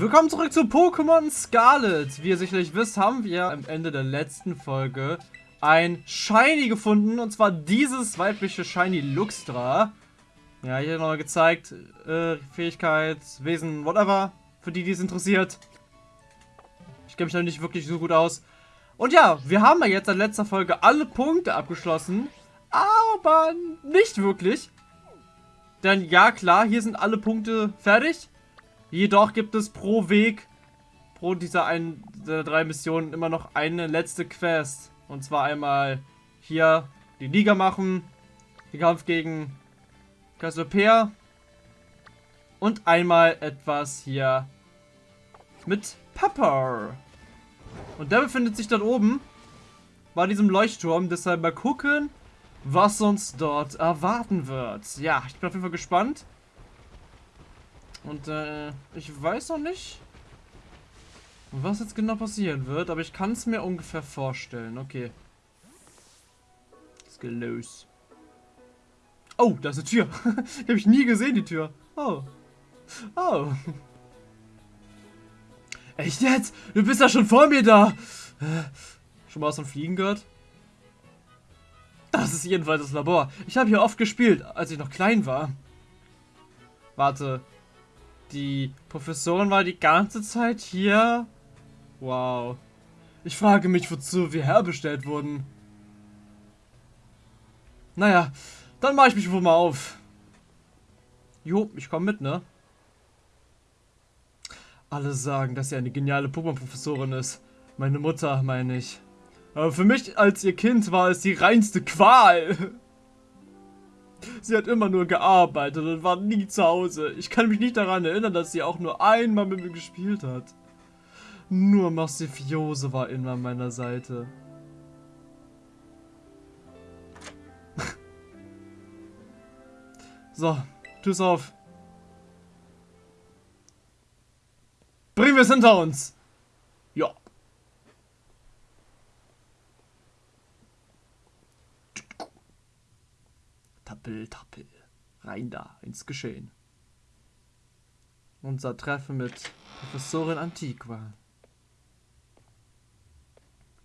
Willkommen zurück zu Pokémon Scarlet. Wie ihr sicherlich wisst, haben wir am Ende der letzten Folge ein Shiny gefunden. Und zwar dieses weibliche Shiny Luxtra. Ja, hier nochmal gezeigt. Äh, Fähigkeit, Wesen, whatever. Für die, die es interessiert. Ich kenne mich da nicht wirklich so gut aus. Und ja, wir haben ja jetzt in letzter Folge alle Punkte abgeschlossen. Aber nicht wirklich. Denn ja, klar, hier sind alle Punkte fertig. Jedoch gibt es pro Weg, pro dieser ein, der drei Missionen immer noch eine letzte Quest. Und zwar einmal hier die Liga machen, den Kampf gegen Cassiopeia und einmal etwas hier mit Pepper. Und der befindet sich dort oben bei diesem Leuchtturm. Deshalb mal gucken, was uns dort erwarten wird. Ja, ich bin auf jeden Fall gespannt. Und äh, ich weiß noch nicht, was jetzt genau passieren wird, aber ich kann es mir ungefähr vorstellen. Okay. Geht los. Oh, da ist eine Tür. die habe ich nie gesehen, die Tür. Oh. Oh. Echt jetzt? Du bist ja schon vor mir da. Schon mal was von Fliegen gehört? Das ist jedenfalls das Labor. Ich habe hier oft gespielt, als ich noch klein war. Warte, die Professorin war die ganze Zeit hier? Wow. Ich frage mich, wozu wir herbestellt wurden. Naja, dann mache ich mich wohl mal auf. Jo, ich komme mit, ne? Alle sagen, dass sie eine geniale Pokémon-Professorin ist. Meine Mutter, meine ich. Aber für mich als ihr Kind war es die reinste Qual. Sie hat immer nur gearbeitet und war nie zu Hause. Ich kann mich nicht daran erinnern, dass sie auch nur einmal mit mir gespielt hat. Nur Massifiose war immer an meiner Seite. so, tschüss auf. Bringen wir es hinter uns. Ja. Tappel, tappel. Rein da, ins Geschehen. Unser Treffen mit Professorin Antiqua.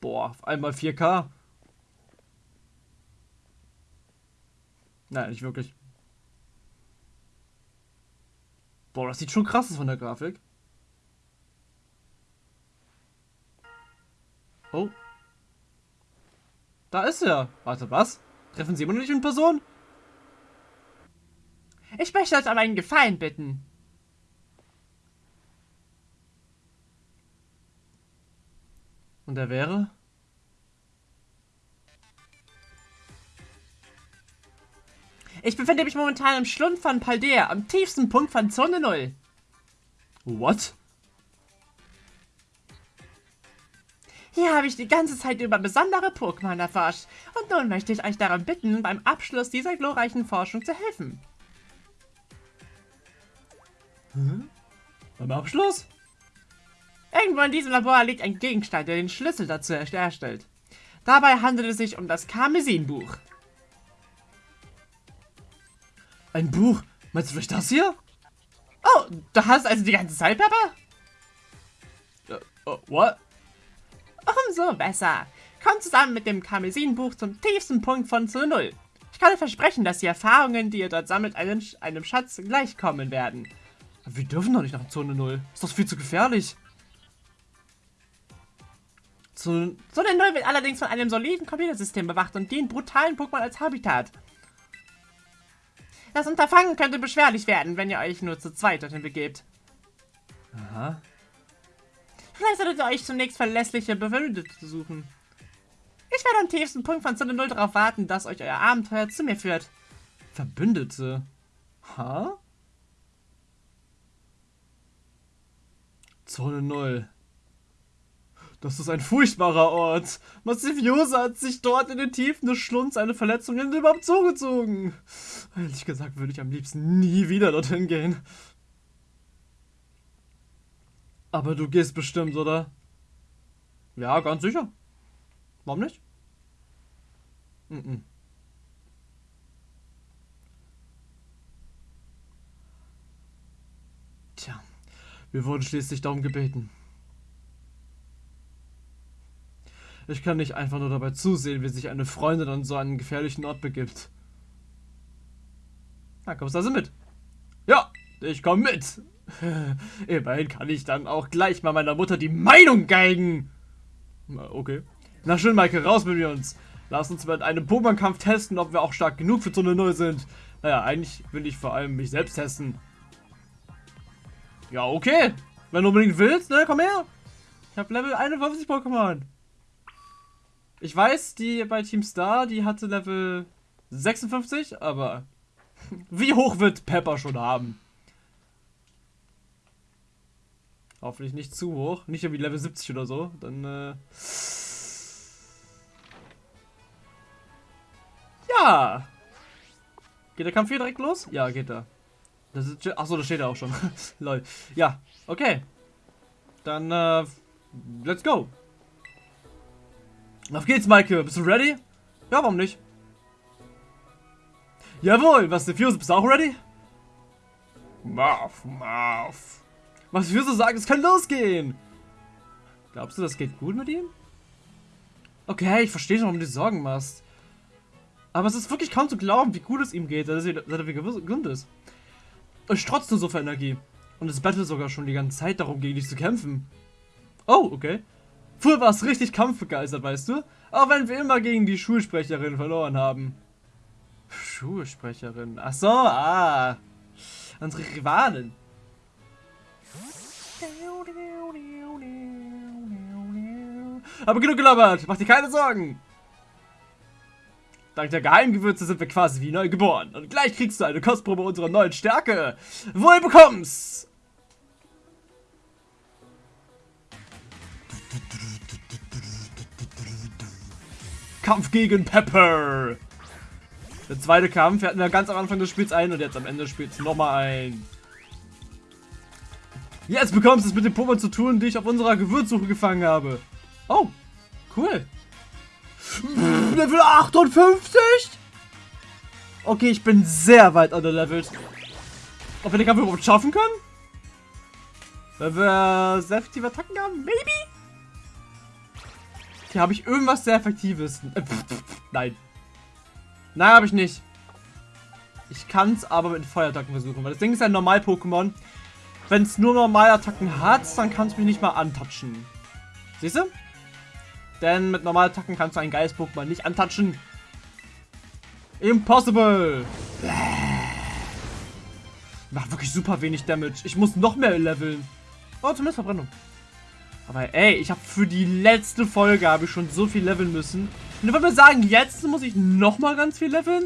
Boah, auf einmal 4K. Nein, nicht wirklich. Boah, das sieht schon krass aus von der Grafik. Oh. Da ist er. Warte, was? Treffen Sie immer noch nicht in Person? Ich möchte euch um einen Gefallen bitten. Und er wäre? Ich befinde mich momentan im Schlund von Paldea, am tiefsten Punkt von Zone 0. What? Hier habe ich die ganze Zeit über besondere Pokémon erforscht. Und nun möchte ich euch darum bitten, beim Abschluss dieser glorreichen Forschung zu helfen. Hm? Beim Abschluss? Irgendwo in diesem Labor liegt ein Gegenstand, der den Schlüssel dazu erstellt. Dabei handelt es sich um das Karmesinbuch. Ein Buch? Meinst du vielleicht das hier? Oh, du hast also die ganze Zeit, Pepper? Uh, uh, what? Umso besser. Komm zusammen mit dem Karmesinbuch zum tiefsten Punkt von zu Null. Ich kann dir versprechen, dass die Erfahrungen, die ihr dort sammelt, einem, einem Schatz gleichkommen werden. Wir dürfen doch nicht nach Zone 0. Ist doch viel zu gefährlich. Zone, Zone 0 wird allerdings von einem soliden Computersystem bewacht und dient brutalen Pokémon als Habitat. Das Unterfangen könnte beschwerlich werden, wenn ihr euch nur zu zweit dorthin begebt. Aha. Vielleicht solltet ihr euch zunächst verlässliche Bewundete suchen. Ich werde am tiefsten Punkt von Zone 0 darauf warten, dass euch euer Abenteuer zu mir führt. Verbündete? Ha? Zone 0. Das ist ein furchtbarer Ort. Massiviosa hat sich dort in den Tiefen des Schlunds eine Verletzung in den zugezogen. Ehrlich gesagt würde ich am liebsten nie wieder dorthin gehen. Aber du gehst bestimmt, oder? Ja, ganz sicher. Warum nicht? Mm -mm. Wir wurden schließlich darum gebeten. Ich kann nicht einfach nur dabei zusehen, wie sich eine Freundin an so einen gefährlichen Ort begibt. Na, kommst du also mit? Ja, ich komme mit. Immerhin kann ich dann auch gleich mal meiner Mutter die Meinung geigen. Okay. Na schön, Michael, raus mit uns. Lass uns mit einem Pokémon-Kampf testen, ob wir auch stark genug für Zone 0 sind. Naja, eigentlich will ich vor allem mich selbst testen. Ja, okay. Wenn du unbedingt willst, ne, komm her. Ich habe Level 51 Pokémon. Ich weiß, die bei Team Star, die hatte Level 56, aber wie hoch wird Pepper schon haben? Hoffentlich nicht zu hoch. Nicht irgendwie Level 70 oder so. Dann, äh... Ja! Geht der Kampf hier direkt los? Ja, geht er. Das ist, achso, da steht er auch schon. Lol. Ja, okay. Dann, äh, let's go. Auf geht's, Maike. Bist du ready? Ja, warum nicht? Jawohl, was der Fuse, bist du auch ready? Marv, Marv. Was so sagen, es kann losgehen. Glaubst du, das geht gut mit ihm? Okay, ich verstehe schon, warum du dir Sorgen machst. Aber es ist wirklich kaum zu glauben, wie gut es ihm geht, dass er, wieder gesund ist. Es strotzt nur so viel Energie. Und es bettelt sogar schon die ganze Zeit darum, gegen dich zu kämpfen. Oh, okay. Früher war es richtig kampfbegeistert, weißt du? Auch wenn wir immer gegen die Schulsprecherin verloren haben. Schulsprecherin? Ach so, ah. Unsere Rivalen. Aber genug gelabert, mach dir keine Sorgen. Dank der Geheimgewürze sind wir quasi wie neu geboren. Und gleich kriegst du eine Kostprobe unserer neuen Stärke. Wohl bekommst! Kampf gegen Pepper. Der zweite Kampf, wir hatten ja ganz am Anfang des Spiels ein und jetzt am Ende des Spiels nochmal ein. Jetzt bekommst du es mit dem Pokémon zu tun, die ich auf unserer Gewürzsuche gefangen habe. Oh, cool. Level 58? Okay, ich bin sehr weit underlevelt. Ob wir den Kampf überhaupt schaffen können? Wenn wir sehr effektive Attacken haben? Maybe? Okay, habe ich irgendwas sehr effektives? Äh, nein. Nein, habe ich nicht. Ich kann es aber mit Feuerattacken versuchen, weil das Ding ist ein Normal-Pokémon. Wenn es nur Normalattacken hat, dann kann es mich nicht mal antatschen. Siehst du? Denn mit Normalattacken kannst du einen Geist-Pokémon nicht antatschen. Impossible! Macht wirklich super wenig Damage. Ich muss noch mehr leveln. Oh, zumindest Verbrennung. Aber ey, ich habe für die letzte Folge habe ich schon so viel leveln müssen. Und wenn wir sagen, jetzt muss ich noch mal ganz viel leveln?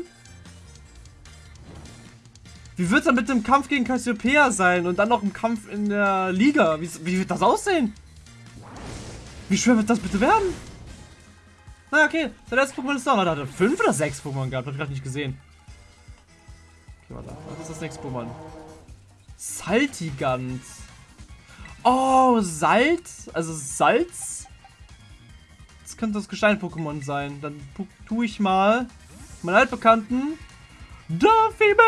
Wie wird es dann mit dem Kampf gegen Cassiopeia sein? Und dann noch ein Kampf in der Liga? Wie, wie wird das aussehen? Wie schwer wird das bitte werden? Na okay, der letzte Pokémon ist da. Da hat er fünf oder sechs Pokémon gehabt. Hab ich gerade nicht gesehen. Okay, warte. Was ist das nächste Pokémon? Saltigant. Oh, Salz. Also Salz. Das könnte das Gestein-Pokémon sein. Dann tue ich mal meinen altbekannten Duffyman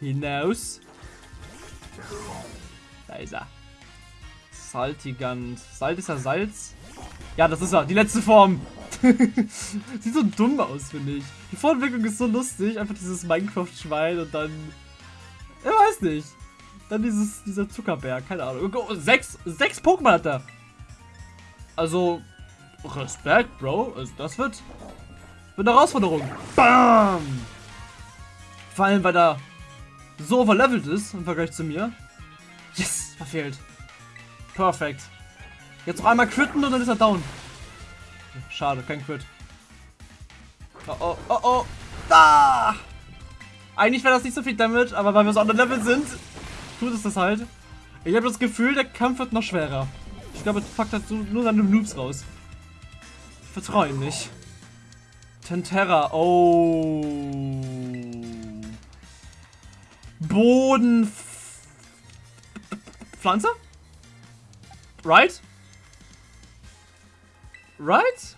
hinaus. Da ist er. Saltigant. Salt ist ja Salz. Ja, das ist er. Die letzte Form. Sieht so dumm aus, finde ich. Die Fortentwicklung ist so lustig. Einfach dieses Minecraft-Schwein und dann... Ich weiß nicht. Dann dieses, dieser Zuckerberg. Keine Ahnung. Oh, sechs, sechs Pokémon hat er. Also, Respekt, Bro. Also, das wird, wird eine Herausforderung. Bam! Vor allem, weil er so overlevelt ist im Vergleich zu mir. Yes, verfehlt. Perfekt. Jetzt noch einmal critten und dann ist er down. Schade, kein Crit. Oh, oh, oh, oh. Da! Eigentlich wäre das nicht so viel Damage, aber weil wir so der Level sind, tut es das halt. Ich habe das Gefühl, der Kampf wird noch schwerer. Ich glaube, es packt halt nur seine Noobs raus. Ich vertraue ihm nicht. Tentera, oh. Boden. Pflanze? Right? Right?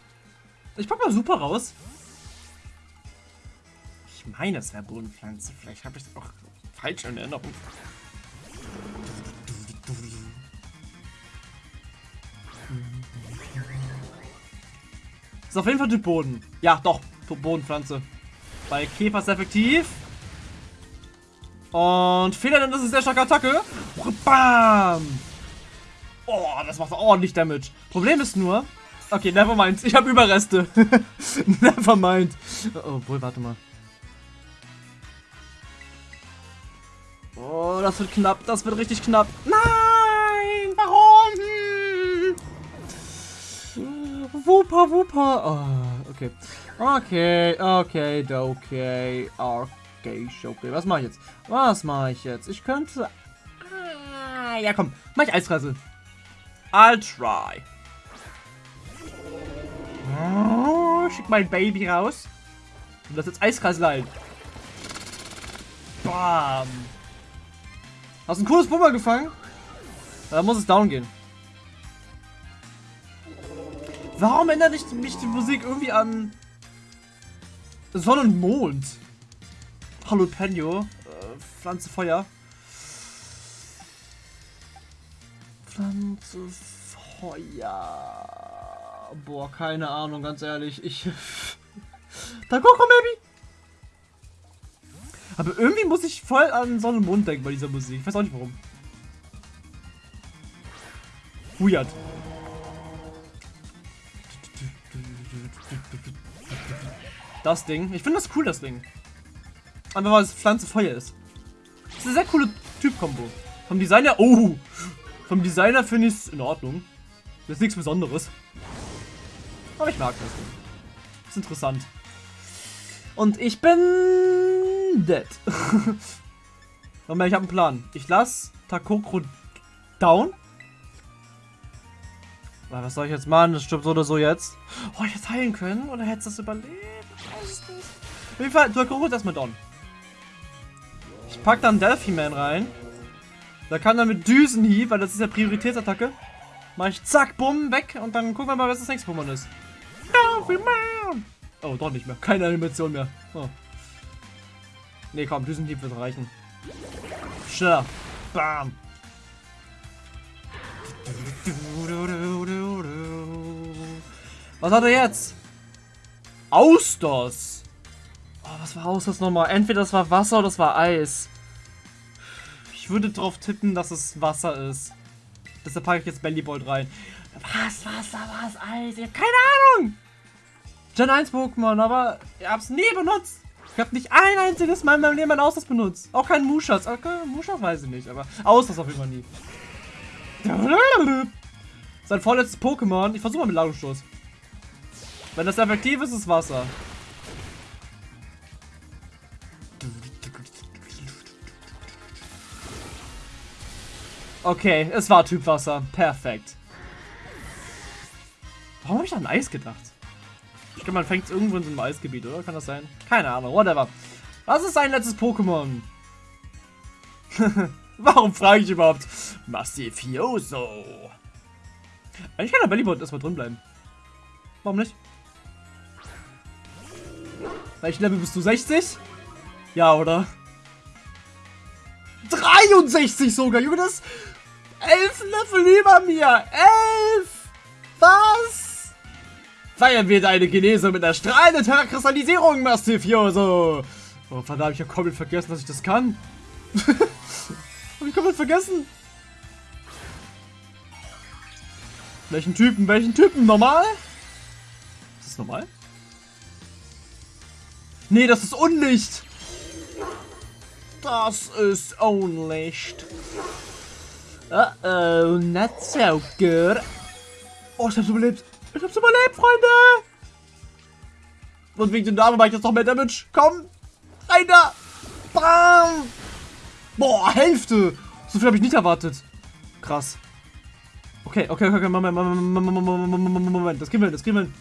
Ich pack mal super raus. Ich meine, es wäre Bodenpflanze. Vielleicht habe ich es auch falsch in Erinnerung. Ist auf jeden Fall Typ Boden. Ja, doch. Bodenpflanze. Bei Käfer ist effektiv. Und Fehler, dann ist es sehr starke Attacke. Bam! Oh, das macht ordentlich Damage. Problem ist nur... Okay, never mind. Ich habe Überreste. never mind. Oh, obwohl, warte mal. Oh, das wird knapp. Das wird richtig knapp. Nein! Warum? Wuppa, wuppa. Oh, okay. Okay, okay, okay, okay, okay. Was mache ich jetzt? Was mache ich jetzt? Ich könnte... Ah, ja, komm. Mach ich Eisrassel. I'll try. Oh, schick mein Baby raus. Und das jetzt Eiskrassel Bam. Hast ein cooles Pumper gefangen? Da muss es down gehen. Warum ändert mich die Musik irgendwie an Sonne und Mond? Hallo Penio. Äh, Pflanze Feuer. Pflanze Feuer. Boah, keine Ahnung, ganz ehrlich. Ich. Takoko Baby! Aber irgendwie muss ich voll an Sonne und Mond denken bei dieser Musik. Ich weiß auch nicht warum. Weird. Das Ding. Ich finde das cool, das Ding. Aber weil es Pflanze Feuer ist. Das ist eine sehr coole Typ-Kombo. Vom Designer. Oh! Vom Designer finde ich es in Ordnung. Das ist nichts Besonderes. Aber ich mag das. Ist interessant. Und ich bin dead. Moment, ich habe einen Plan. Ich lasse Takokro down. Was soll ich jetzt machen? Das stirbt so oder so jetzt. Oh, ich hätte heilen können. Oder hätte es das überlebt? Ich weiß es nicht. Auf jeden Fall, Takokro ist erstmal down. Ich pack dann Delphi Man rein. Da kann dann mit Düsenhieb, weil das ist ja Prioritätsattacke. Mach ich zack, bumm, weg. Und dann gucken wir mal, was das nächste Pokémon ist. Oh, doch nicht mehr. Keine Animation mehr. Oh. Ne, komm, Düsenhieb wird reichen. Schneller. Bam. Was hat er jetzt? Austers. Oh, was war Austers nochmal? Entweder das war Wasser oder das war Eis. Ich würde drauf tippen, dass es Wasser ist. Deshalb packe ich jetzt Bellybolt rein. Was, Wasser, was, Eis? Ich habe keine Ahnung. Gen 1 Pokémon, aber ich hab's nie benutzt. Ich habe nicht ein einziges Mal in meinem Leben ein Ausdruck benutzt. Auch kein Muschas. Okay, Muschas weiß ich nicht, aber Ausdruck auf jeden Fall nie. Sein vorletztes Pokémon. Ich versuche mal mit Ladungsstoß. Wenn das effektiv ist, ist Wasser. Okay, es war Typ Wasser. Perfekt. Warum habe ich an Eis gedacht? Ich glaube, man fängt irgendwo in so einem Eisgebiet, oder? Kann das sein? Keine Ahnung, whatever. Was ist sein letztes Pokémon? Warum frage ich überhaupt? Massifioso. Eigentlich kann der Bellybot erstmal drin bleiben. Warum nicht? Welchen Level bist du? 60? Ja, oder? 63 sogar, Junge, das 11 Level über mir. 11! Was? Feiern wir deine Genese mit einer strahlenden Terrakristallisierung, Mastifioso! Oh, verdammt, ich habe komplett vergessen, dass ich das kann. hab ich komplett vergessen. Welchen Typen? Welchen Typen? Normal? Ist das normal? Nee, das ist Unlicht. Das ist Unlicht. Uh oh, not so good. Oh, ich hab's überlebt. Ich hab's überlebt, Freunde! Und wegen dem Namen mache ich jetzt noch mehr Damage. Komm! Rein da! Bam! Boah, Hälfte! So viel habe ich nicht erwartet. Krass. Okay, okay, okay, Moment, Moment, Moment, Moment, das kriegen wir hin, das kriegen wir hin.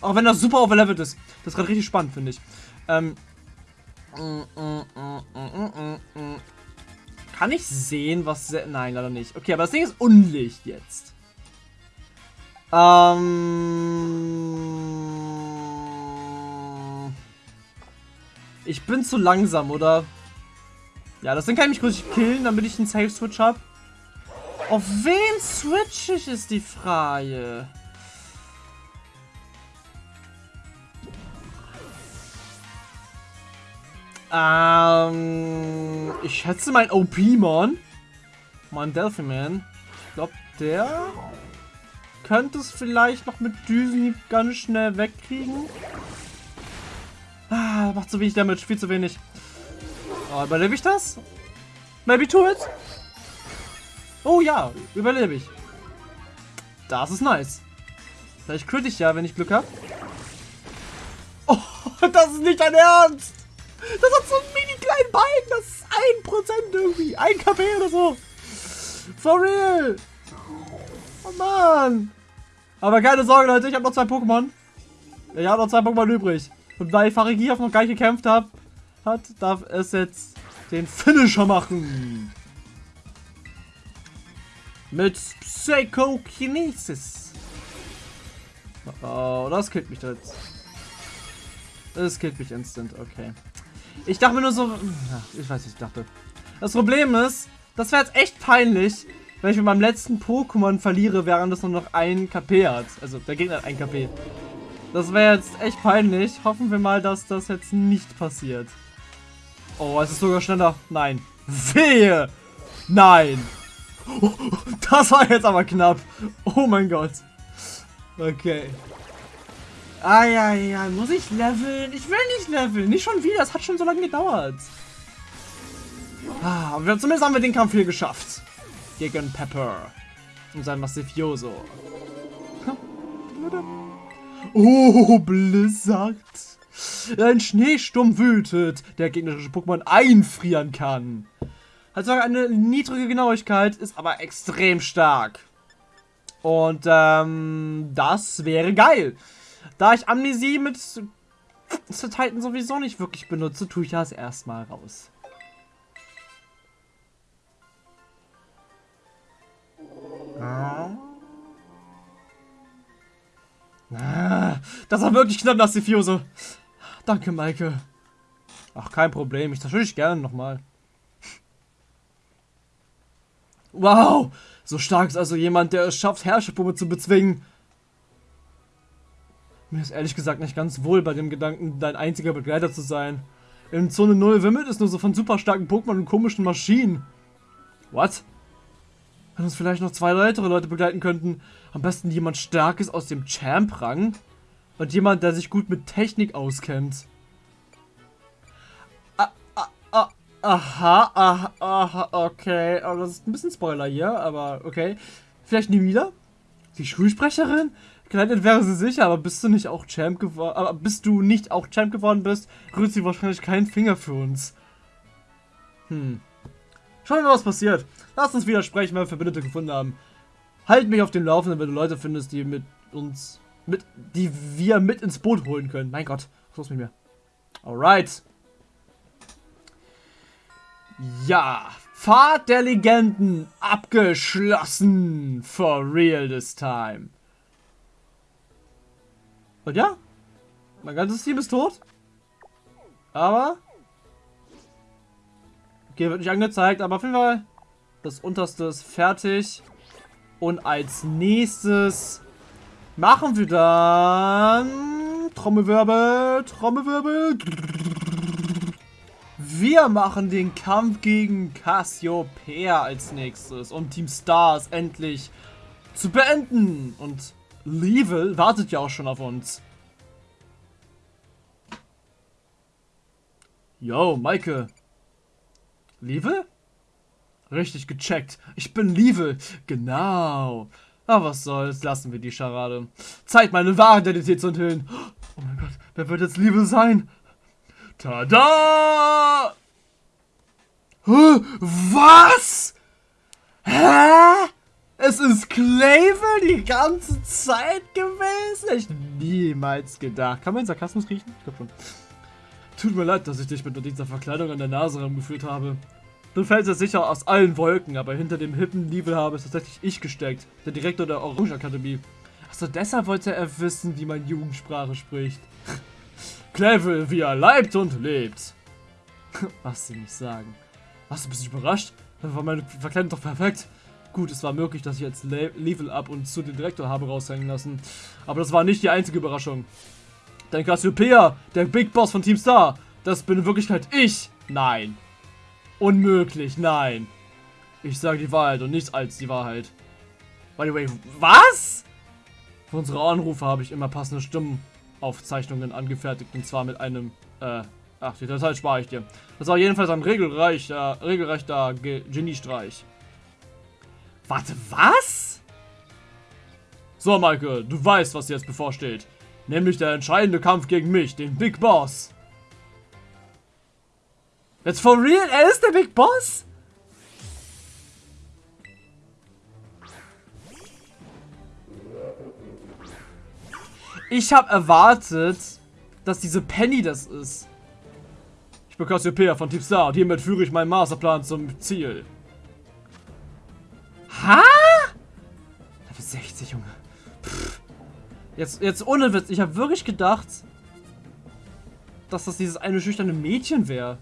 Auch wenn das super overlevelt ist. Das ist gerade richtig spannend, finde ich. Ähm. Kann ich sehen, was... Nein, leider nicht. Okay, aber das Ding ist Unlicht jetzt. Ähm. Ich bin zu langsam, oder? Ja, das Ding kann ich mich kurz killen, damit ich einen Safe-Switch habe. Auf wen switch ich, ist die Frage. Ähm, ich schätze mein OP-Mon, mein Delphi-Man, ich glaube, der könnte es vielleicht noch mit Düsen ganz schnell wegkriegen. Ah, macht zu wenig Damage, viel zu wenig. Oh, überlebe ich das? Maybe to it? Oh ja, überlebe ich. Das ist nice. Vielleicht crit ich ja, wenn ich Glück habe. Oh, das ist nicht dein Ernst! Das hat so einen mini kleinen Bein. Das ist 1% irgendwie. 1 KP oder so. For real. Oh Mann. Aber keine Sorge, Leute. Ich habe noch zwei Pokémon. Ich habe noch zwei Pokémon übrig. Und weil Farigiaf noch gar nicht gekämpft hat, hat, darf es jetzt den Finisher machen. Mit Psychokinesis. Oh, das killt mich jetzt. Das killt mich instant, okay. Ich dachte mir nur so... Ich weiß nicht, ich dachte. Das Problem ist, das wäre jetzt echt peinlich, wenn ich mit meinem letzten Pokémon verliere, während es nur noch ein KP hat. Also, der Gegner hat ein KP. Das wäre jetzt echt peinlich. Hoffen wir mal, dass das jetzt nicht passiert. Oh, es ist sogar schneller. Nein. Wehe! Nein! Das war jetzt aber knapp. Oh mein Gott. Okay. Ah ja, ja, muss ich leveln? Ich will nicht leveln. Nicht schon wieder. Es hat schon so lange gedauert. Ah, zumindest haben wir den Kampf hier geschafft. Gegen Pepper. Und sein Massivioso. Oh, Blizzard. Ein Schneesturm wütet, der gegnerische Pokémon einfrieren kann. Also eine niedrige Genauigkeit, ist aber extrem stark. Und ähm, das wäre geil. Da ich Amnesie mit Titan sowieso nicht wirklich benutze, tue ich das erstmal raus. Ah. das war wirklich knapp, das Diffuse. Danke, Maike. Ach, kein Problem. Ich zerstöre dich gerne nochmal. Wow! So stark ist also jemand, der es schafft, Herrscherpuppe zu bezwingen. Mir ist ehrlich gesagt nicht ganz wohl bei dem Gedanken, dein einziger Begleiter zu sein. In Zone 0 wimmelt es nur so von super starken Pokémon und komischen Maschinen. What? Wenn uns vielleicht noch zwei weitere Leute begleiten könnten. Am besten jemand Starkes aus dem Champ-Rang. Und jemand, der sich gut mit Technik auskennt. Ah, ah, ah, aha, aha, aha, okay. Oh, das ist ein bisschen Spoiler hier, aber okay. Vielleicht nie wieder? Die Schulsprecherin? Gekleidet wäre sie sicher, aber bist du nicht auch Champ geworden? Aber bist du nicht auch Champ geworden bist, rührt sie wahrscheinlich keinen Finger für uns. Hm. Schauen wir mal, was passiert. Lass uns wieder sprechen, wenn wir Verbündete gefunden haben. Halt mich auf dem Laufenden, wenn du Leute findest, die mit uns, mit, die wir mit ins Boot holen können. Mein Gott, was los mit mir? Alright. Ja, Fahrt der Legenden abgeschlossen. For real this time. Und ja, mein ganzes Team ist tot. Aber... Okay, wird nicht angezeigt, aber auf jeden Fall das unterste ist fertig. Und als nächstes machen wir dann... Trommelwirbel, Trommelwirbel. Wir machen den Kampf gegen Cassiopeia als nächstes, um Team Stars endlich zu beenden. Und Level wartet ja auch schon auf uns. Yo, Maike. Level? Richtig gecheckt. Ich bin Level. Genau. Aber was soll's, lassen wir die Scharade. Zeit, meine wahre Identität zu enthüllen. Oh mein Gott, wer wird jetzt Level sein? Tada! Was? Hä? Es ist Clavel die ganze Zeit gewesen? Ich niemals gedacht. Kann man den Sarkasmus riechen? Ich glaube schon. Tut mir leid, dass ich dich mit dieser Verkleidung an der Nase rumgeführt habe. Du fällst ja sicher aus allen Wolken, aber hinter dem hippen Liebel habe es tatsächlich ich gesteckt, der Direktor der Orange Akademie. Achso, deshalb wollte er wissen, wie man Jugendsprache spricht. Clavel, wie er leibt und lebt. Was sie nicht sagen. Was, du bist überrascht? Dann war meine Verkleidung doch perfekt. Gut, es war möglich, dass ich jetzt Le Level Up und zu den Direktor habe raushängen lassen. Aber das war nicht die einzige Überraschung. Denn Cassiopeia, der Big Boss von Team Star, Das bin in Wirklichkeit ich. Nein. Unmöglich, nein. Ich sage die Wahrheit und nichts als die Wahrheit. By the way, was? Für unsere Anrufe habe ich immer passende Stimmenaufzeichnungen angefertigt. Und zwar mit einem, äh, ach, die Datei spare ich dir. Das war jedenfalls ein regelrechter, regelrechter Ge Geniestreich. Warte, was? So, Michael, du weißt, was jetzt bevorsteht. Nämlich der entscheidende Kampf gegen mich, den Big Boss. Jetzt for real? Er ist der Big Boss? Ich habe erwartet, dass diese Penny das ist. Ich bin Cassiopeia von Team Star und hiermit führe ich meinen Masterplan zum Ziel. Ha? Level 60, Junge. Pff. Jetzt, jetzt ohne Witz, ich habe wirklich gedacht, dass das dieses eine schüchterne Mädchen wäre.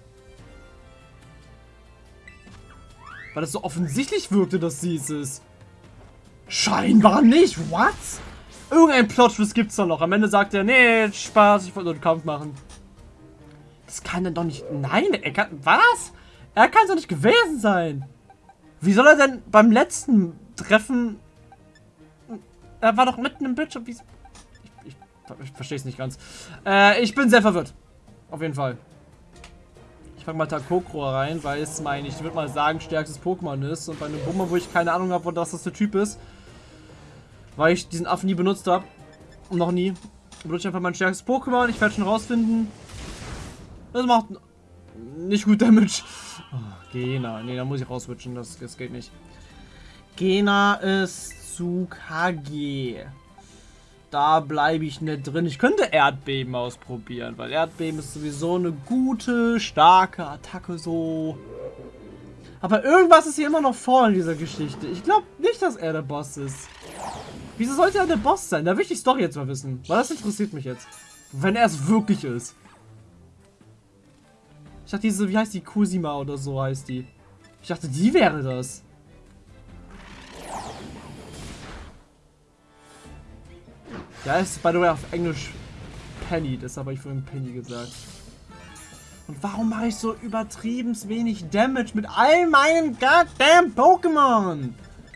Weil das so offensichtlich wirkte, dass sie es ist. Scheinbar nicht. What? Irgendein Plot-Twist gibt's da noch. Am Ende sagt er, nee, Spaß, ich wollte nur einen Kampf machen. Das kann dann doch nicht... Nein, er kann... Was? Er kann doch nicht gewesen sein. Wie soll er denn beim letzten Treffen... Er war doch mitten im Bildschirm. Ich, ich, ich verstehe es nicht ganz. Äh, ich bin sehr verwirrt. Auf jeden Fall. Ich fange mal Takokro rein, weil es mein, ich würde mal sagen, stärkstes Pokémon ist. Und bei einem Bummer, wo ich keine Ahnung habe, was das der Typ ist, weil ich diesen Affen nie benutzt habe. Noch nie. Benutze ich einfach mein stärkstes Pokémon. Ich werde schon rausfinden. Das macht nicht gut Damage. Oh, Gena. Ne, da muss ich rauswitchen. Das, das geht nicht. Gena ist zu KG. Da bleibe ich nicht drin. Ich könnte Erdbeben ausprobieren, weil Erdbeben ist sowieso eine gute, starke Attacke so. Aber irgendwas ist hier immer noch vor in dieser Geschichte. Ich glaube nicht, dass er der Boss ist. Wieso sollte er der Boss sein? Da will ich die Story jetzt mal wissen. Weil das interessiert mich jetzt. Wenn er es wirklich ist. Dachte, diese, wie heißt die? Kusima oder so heißt die. Ich dachte, die wäre das. Ja, ist by the way auf Englisch Penny, das habe ich vorhin Penny gesagt. Und warum mache ich so übertrieben wenig Damage mit all meinen goddamn Pokémon?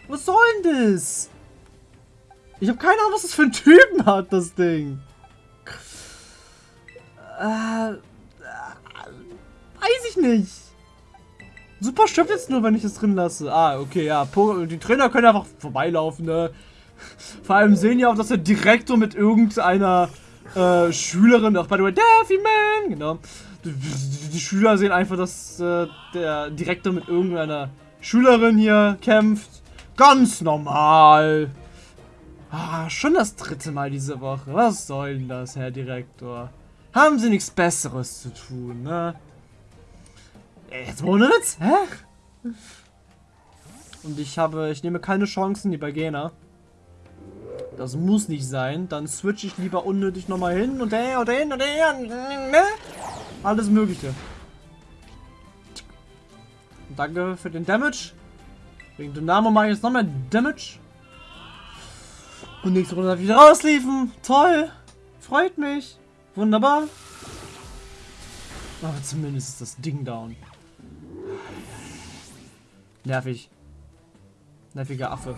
Was soll denn das? Ich habe keine Ahnung, was das für ein Typen hat, das Ding. Äh, weiß ich nicht. Super stirbt jetzt nur, wenn ich es drin lasse. Ah, okay, ja. Die Trainer können einfach vorbeilaufen, ne? Vor allem sehen ja auch, dass der Direktor mit irgendeiner äh, Schülerin, ach, by the way, Daffy Man, genau. Die, die, die, Schüler sehen einfach, dass äh, der Direktor mit irgendeiner Schülerin hier kämpft. Ganz normal. Ah, schon das dritte Mal diese Woche. Was soll denn das, Herr Direktor? Haben Sie nichts Besseres zu tun, ne? Jetzt Witz, hä? Und ich habe, ich nehme keine Chancen, die bei Gena. Das muss nicht sein. Dann switche ich lieber unnötig nochmal hin und her und hin und her. Ne? Alles Mögliche. Und danke für den Damage. Wegen Dynamo mache ich jetzt noch mehr Damage. Und nächste Runde darf ich wieder rausliefen. Toll. Freut mich. Wunderbar. Aber zumindest ist das Ding down. Nervig. Nerviger Affe.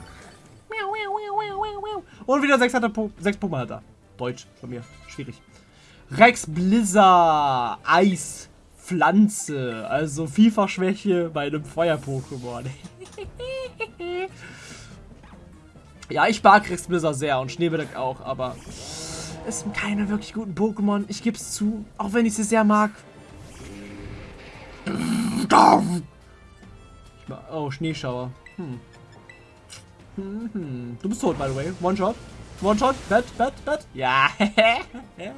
Und wieder sechs, hat er po sechs Pokémon hat er. Deutsch von mir. Schwierig. Rex Blizzard. Eis. Pflanze. Also FIFA-Schwäche bei einem Feuer-Pokémon. ja, ich mag Rex Blizzard sehr und Schneebedeck auch, aber es sind keine wirklich guten Pokémon. Ich gebe es zu, auch wenn ich sie sehr mag. Oh, Schneeschauer. Hm. Mhm. Du bist tot, by the way. One shot. One shot. Bett, Bett, Bett. Ja.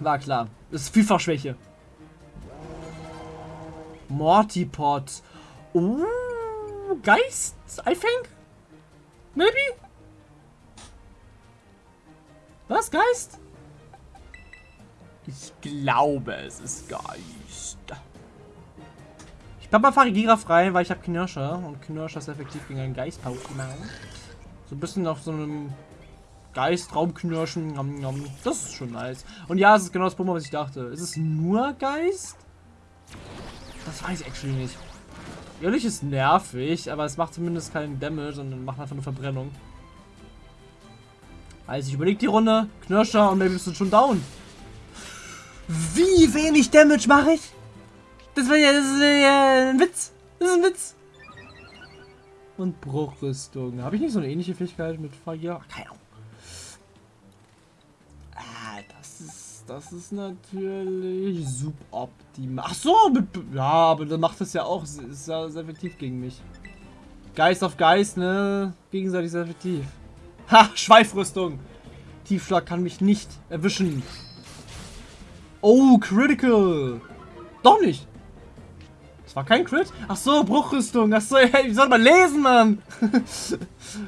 War klar. Das ist Vielfachschwäche. Mortipod. Uh, Geist, I think. Maybe? Was, Geist? Ich glaube, es ist Geist. Glaube, mal Farigira frei, weil ich habe Knirscher. Und Knirscher ist effektiv gegen einen Geist-Pokémon. So ein bisschen auf so einem Geist, Raumknirschen. Nom, nom. Das ist schon nice. Und ja, es ist genau das Pokémon, was ich dachte. Ist es nur Geist? Das weiß ich actually nicht. Ehrlich ist nervig, aber es macht zumindest keinen Damage, sondern macht einfach nur Verbrennung. Also ich überlege die Runde, Knirscher und bist du schon down. Wie wenig Damage mache ich? Das war ja, das ist ja ein Witz. Das ist ein Witz. Und Bruchrüstung. Habe ich nicht so eine ähnliche Fähigkeit mit Feuer? Keine Ahnung. Ah, das ist, das ist natürlich suboptimal. Ach so, mit, ja, aber dann macht das ja auch, ist ja sehr effektiv gegen mich. Geist auf Geist, ne? Gegenseitig sehr effektiv. Ha, Schweifrüstung. Tiefschlag kann mich nicht erwischen. Oh, Critical. Doch nicht. War kein Crit? Ach so, Bruchrüstung. Ach so, wie soll man lesen, Mann?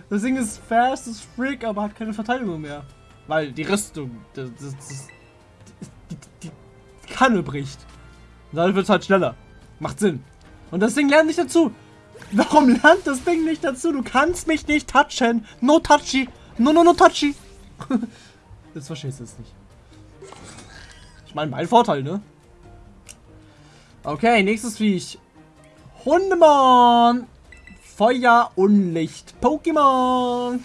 das Ding ist fast as frick, aber hat keine Verteidigung mehr. Weil die Rüstung, das, das, das die, die, Kanne bricht. Und dann wird es halt schneller. Macht Sinn. Und das Ding lernt nicht dazu. Warum lernt das Ding nicht dazu? Du kannst mich nicht touchen. No touchy. No, no, no touchy. das verstehst du jetzt nicht. Ich meine, mein Vorteil, ne? Okay, nächstes Viech. Hundemon. Feuer und Licht. Pokémon.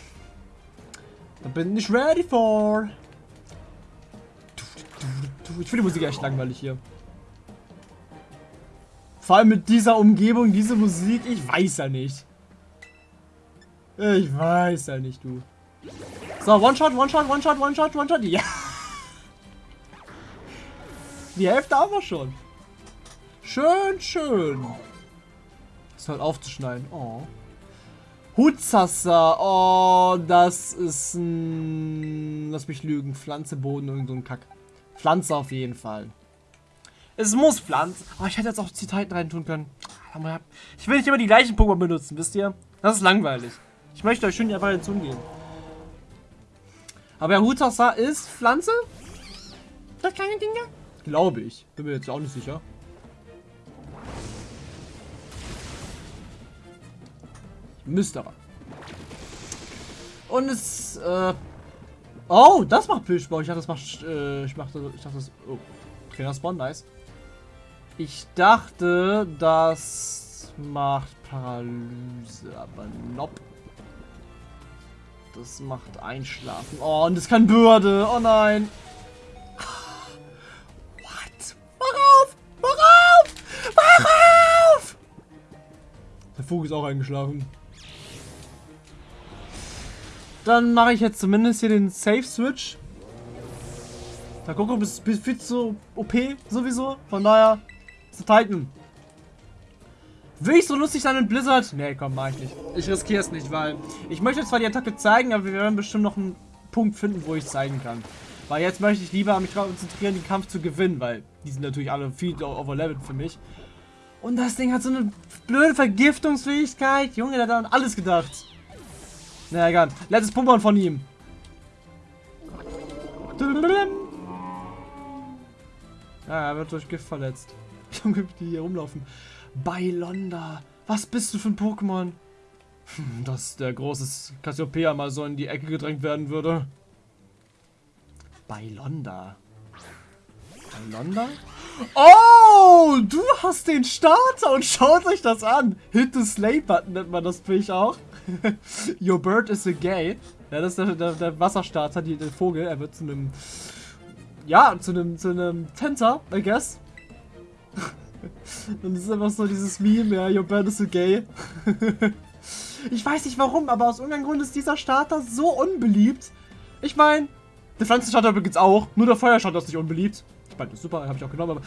Da bin ich ready for. Ich finde die Musik echt langweilig hier. Vor allem mit dieser Umgebung, diese Musik, ich weiß ja nicht. Ich weiß ja nicht, du. So, One-Shot, One-Shot, One-Shot, One-Shot, One-Shot, ja. Die Hälfte haben wir schon. Schön, schön. Das halt aufzuschneiden. Oh. Hutzasser. Oh, das ist ein... Lass mich lügen. Pflanze, Boden, irgend so ein Kack. Pflanze auf jeden Fall. Es muss Pflanze. Oh, ich hätte jetzt auch Zitaten rein tun können. Ich will nicht immer die gleichen Pokémon benutzen, wisst ihr? Das ist langweilig. Ich möchte euch schön die Variation geben. Aber Hutasa ist Pflanze? Das kleine Ding da? Glaube ich. Bin mir jetzt auch nicht sicher. Müsste aber. Und es, äh... Oh, das macht Plüschbau. Ich dachte, das macht, äh, ich dachte, ich dachte, das, oh. Trainerspawn, nice. Ich dachte, das macht Paralyse, aber nope. Das macht Einschlafen. Oh, und das kann Bürde. Oh nein. What? Worauf? Worauf? Worauf? Der Vogel ist auch eingeschlafen. Dann mache ich jetzt zumindest hier den Safe Switch. Da bist, bist viel zu OP sowieso. Von daher ist Titan. Will ich so lustig sein mit Blizzard? Nee, komm, mach ich nicht. Ich riskiere es nicht, weil ich möchte zwar die Attacke zeigen, aber wir werden bestimmt noch einen Punkt finden, wo ich zeigen kann. Weil jetzt möchte ich lieber mich konzentrieren, den Kampf zu gewinnen, weil die sind natürlich alle viel overleveled für mich. Und das Ding hat so eine blöde Vergiftungsfähigkeit. Junge, der hat an alles gedacht. Na egal. Letztes Pokémon von ihm. Ja, er wird durch Gift verletzt. Junge, die hier rumlaufen. Bailonda. Was bist du für ein Pokémon? Dass der große Cassiopeia mal so in die Ecke gedrängt werden würde. Bailonda. Bailonda? Oh, du hast den Starter und schaut euch das an. Hit the Slay Button nennt man das Fisch auch. Your bird is a gay. Ja, das ist der, der, der Wasserstarter, die, der Vogel. Er wird zu einem, ja, zu einem, zu einem Tänzer, I guess. Und es ist einfach so dieses Meme, ja, your bird is a gay. ich weiß nicht warum, aber aus irgendeinem Grund ist dieser Starter so unbeliebt. Ich meine, der Pflanzenstarter übrigens auch, nur der Feuerstarter ist nicht unbeliebt. Ich meine, das ist super, habe ich auch genommen, aber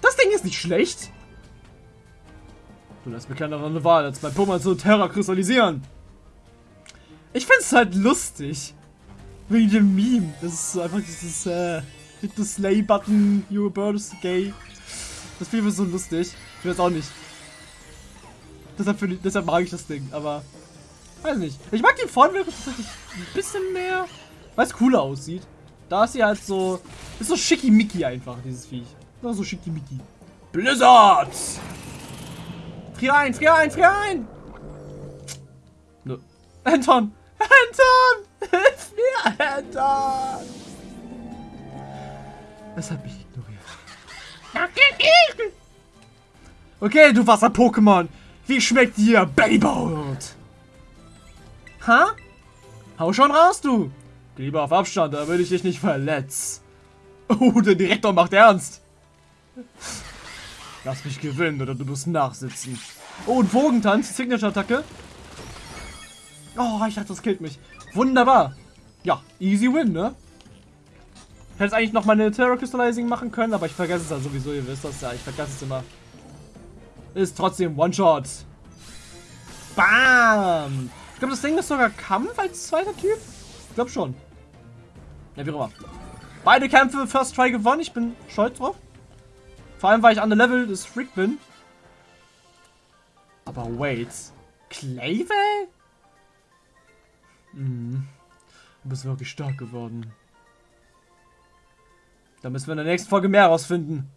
das Ding ist nicht schlecht. Du lässt mir keine andere Wahl, als mein Pokémon zu Terra kristallisieren. Ich find's halt lustig. Wegen dem Meme. Das ist einfach dieses, äh, hit the slay button, your bird is gay. Das finde ich so lustig. Ich weiß auch nicht. Deshalb, ich, deshalb mag ich das Ding, aber. Weiß nicht. Ich mag die Vornwirkung tatsächlich ein bisschen mehr. Weil es cooler aussieht. Da ist sie halt so. Ist so schickimicki einfach, dieses Viech. So schickimicki. Blizzard! Frier ein, frier ein, frier ein! Nö. Anton! Anton! Hilf mir, Anton! Es hat mich ignoriert. Okay, du Wasser-Pokémon. Wie schmeckt dir Babyboat? Ha? Hau schon raus, du. Geh lieber auf Abstand, damit ich dich nicht verletz. Oh, der Direktor macht ernst. Lass mich gewinnen oder du musst nachsitzen. Oh, und Wogentanz, Signature-Attacke. Oh, ich dachte, das killt mich. Wunderbar. Ja, easy win, ne? Hätte eigentlich noch meine Terror Crystallizing machen können, aber ich vergesse es ja sowieso, ihr wisst das ja. Ich vergesse es immer. Ist trotzdem One-Shot. Bam! Ich glaube, das Ding ist sogar Kampf als zweiter Typ. Ich glaube schon. Ja, wie auch immer. Beide Kämpfe First Try gewonnen. Ich bin stolz drauf. Vor allem, weil ich an der Level des Freak bin. Aber wait. Clayville? Hm. Du bist wirklich stark geworden. Da müssen wir in der nächsten Folge mehr rausfinden.